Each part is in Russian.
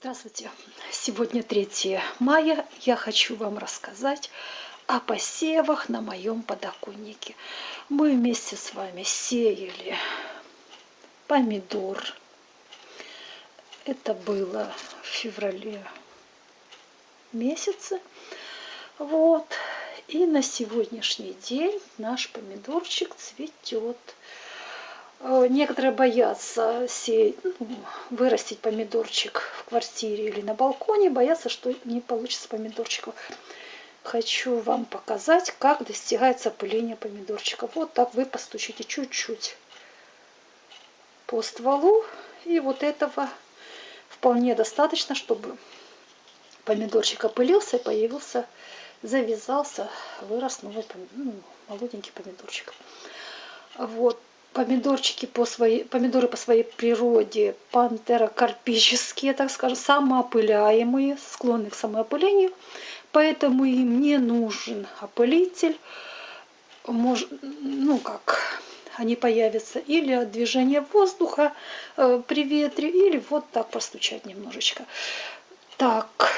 Здравствуйте! Сегодня 3 мая. Я хочу вам рассказать о посевах на моем подоконнике. Мы вместе с вами сеяли помидор. Это было в феврале месяце. Вот. И на сегодняшний день наш помидорчик цветет. Э, некоторые боятся сеять, ну, вырастить помидорчик в квартире или на балконе, боятся, что не получится помидорчиков. Хочу вам показать, как достигается опыление помидорчиков. Вот так вы постучите чуть-чуть по стволу. И вот этого вполне достаточно, чтобы помидорчик опылился появился, завязался, вырос новый ну, молоденький помидорчик. Вот помидорчики по своей, помидоры по своей природе пантерокарпические, так скажем, самоопыляемые, склонны к самоопылению, поэтому им не нужен опылитель, Мож, ну как, они появятся или от движения воздуха э, при ветре, или вот так постучать немножечко. Так,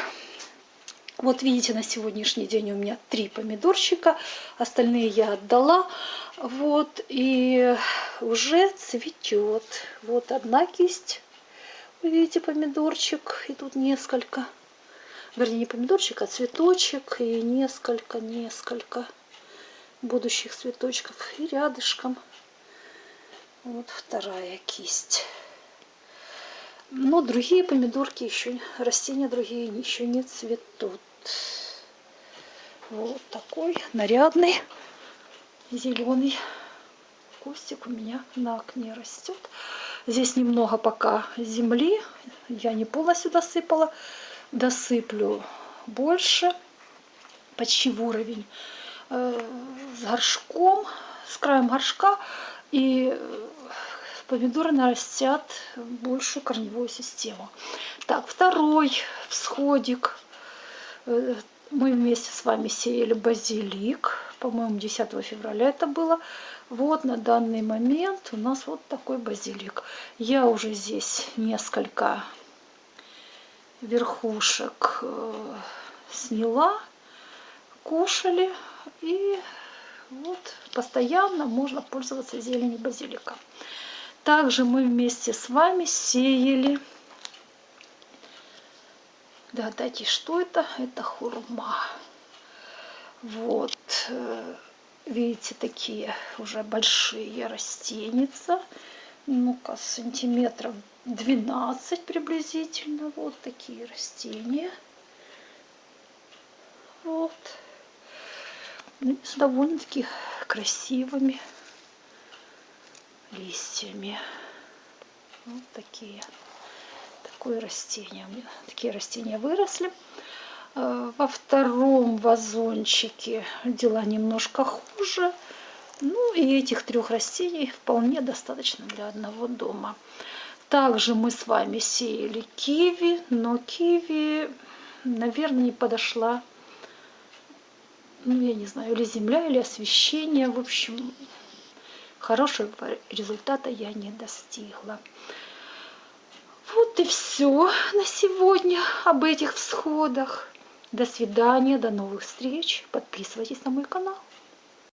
вот видите, на сегодняшний день у меня три помидорчика, остальные я отдала. Вот, и уже цветет. Вот одна кисть, вы видите, помидорчик, и тут несколько. Вернее, не помидорчик, а цветочек, и несколько, несколько будущих цветочков. И рядышком вот вторая кисть. Но другие помидорки еще, растения другие еще не цветут. Вот такой нарядный зеленый кустик у меня на окне растет. Здесь немного пока земли, я не полностью досыпала, досыплю больше, почти в уровень, э, с горшком, с краем горшка, и помидоры нарастят большую корневую систему. Так, второй всходик. Э, мы вместе с вами сеяли базилик, по-моему, 10 февраля это было. Вот на данный момент у нас вот такой базилик. Я уже здесь несколько верхушек э, сняла, кушали. И вот постоянно можно пользоваться зеленью базилика. Также мы вместе с вами сеяли Догадайтесь, что это? Это хурма. Вот, э, видите, такие уже большие растеница. Ну-ка, сантиметров 12 приблизительно. Вот такие растения. Вот. С довольно-таки красивыми листьями. Вот такие такое растение. Такие растения выросли. Э, во втором вазончике дела немножко хуже. Ну и этих трех растений вполне достаточно для одного дома. Также мы с вами сеяли киви, но киви, наверное, не подошла, ну я не знаю, или земля, или освещение. В общем, хорошего результата я не достигла. Вот и все на сегодня об этих всходах. До свидания, до новых встреч. Подписывайтесь на мой канал.